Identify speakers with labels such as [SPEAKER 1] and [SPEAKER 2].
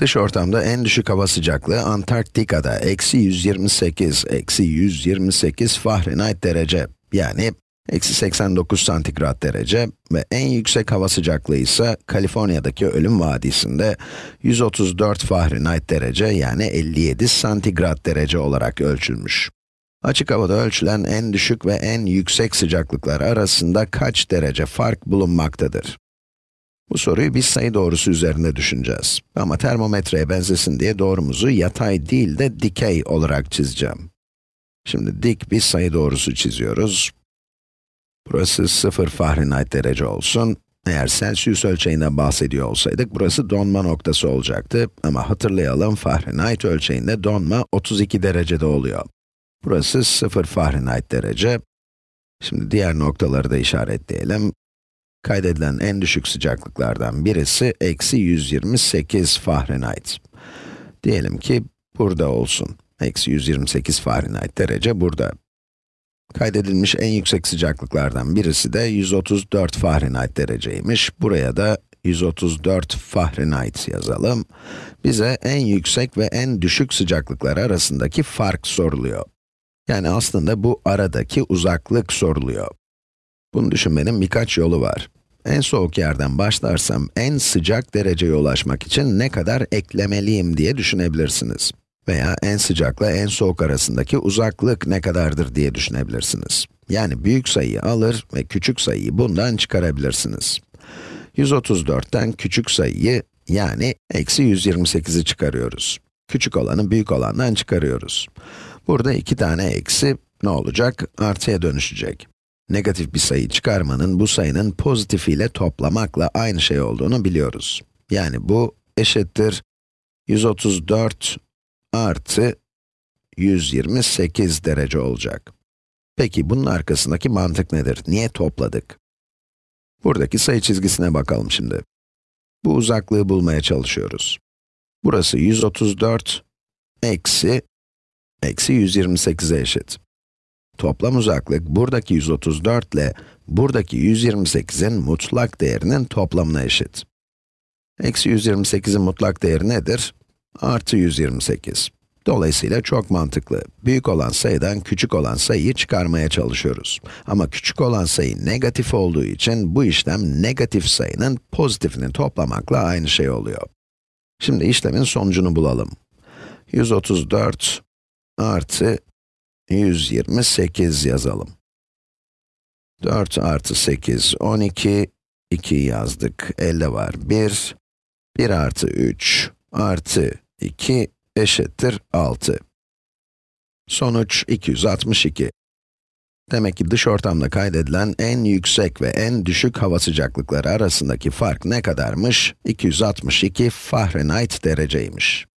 [SPEAKER 1] Dış ortamda en düşük hava sıcaklığı Antarktika'da eksi 128, eksi 128 Fahrenheit derece, yani eksi 89 santigrat derece ve en yüksek hava sıcaklığı ise Kaliforniya'daki Ölüm Vadisi'nde 134 Fahrenheit derece, yani 57 santigrat derece olarak ölçülmüş. Açık havada ölçülen en düşük ve en yüksek sıcaklıklar arasında kaç derece fark bulunmaktadır? Bu soruyu bir sayı doğrusu üzerinde düşüneceğiz. Ama termometreye benzesin diye doğrumuzu yatay değil de dikey olarak çizeceğim. Şimdi dik bir sayı doğrusu çiziyoruz. Burası 0 Fahrenheit derece olsun. Eğer Celsius ölçeğinden bahsediyor olsaydık, burası donma noktası olacaktı. Ama hatırlayalım, Fahrenheit ölçeğinde donma 32 derecede oluyor. Burası 0 Fahrenheit derece. Şimdi diğer noktaları da işaretleyelim. Kaydedilen en düşük sıcaklıklardan birisi eksi 128 Fahrenheit. Diyelim ki burada olsun. Eksi 128 Fahrenheit derece burada. Kaydedilmiş en yüksek sıcaklıklardan birisi de 134 Fahrenheit dereceymiş. Buraya da 134 Fahrenheit yazalım. Bize en yüksek ve en düşük sıcaklıklar arasındaki fark soruluyor. Yani aslında bu aradaki uzaklık soruluyor. Bunu düşünmenin birkaç yolu var. En soğuk yerden başlarsam en sıcak dereceye ulaşmak için ne kadar eklemeliyim diye düşünebilirsiniz. Veya en sıcakla en soğuk arasındaki uzaklık ne kadardır diye düşünebilirsiniz. Yani büyük sayıyı alır ve küçük sayıyı bundan çıkarabilirsiniz. 134'ten küçük sayıyı, yani eksi 128'i çıkarıyoruz. Küçük olanı büyük olandan çıkarıyoruz. Burada iki tane eksi, ne olacak? Artıya dönüşecek. Negatif bir sayı çıkarmanın bu sayının pozitifiyle toplamakla aynı şey olduğunu biliyoruz. Yani bu eşittir 134 artı 128 derece olacak. Peki bunun arkasındaki mantık nedir? Niye topladık? Buradaki sayı çizgisine bakalım şimdi. Bu uzaklığı bulmaya çalışıyoruz. Burası 134 eksi, eksi 128'e eşit. Toplam uzaklık buradaki 134 ile buradaki 128'in mutlak değerinin toplamına eşit. Eksi 128'in mutlak değeri nedir? Artı 128. Dolayısıyla çok mantıklı. Büyük olan sayıdan küçük olan sayıyı çıkarmaya çalışıyoruz. Ama küçük olan sayı negatif olduğu için bu işlem negatif sayının pozitifini toplamakla aynı şey oluyor. Şimdi işlemin sonucunu bulalım. 134 artı 128 yazalım. 4 artı 8, 12, 2 yazdık, elde var 1, 1 artı 3 artı 2 eşittir 6. Sonuç 262. Demek ki dış ortamda kaydedilen en yüksek ve en düşük hava sıcaklıkları arasındaki fark ne kadarmış? 262 Fahrenheit dereceymiş.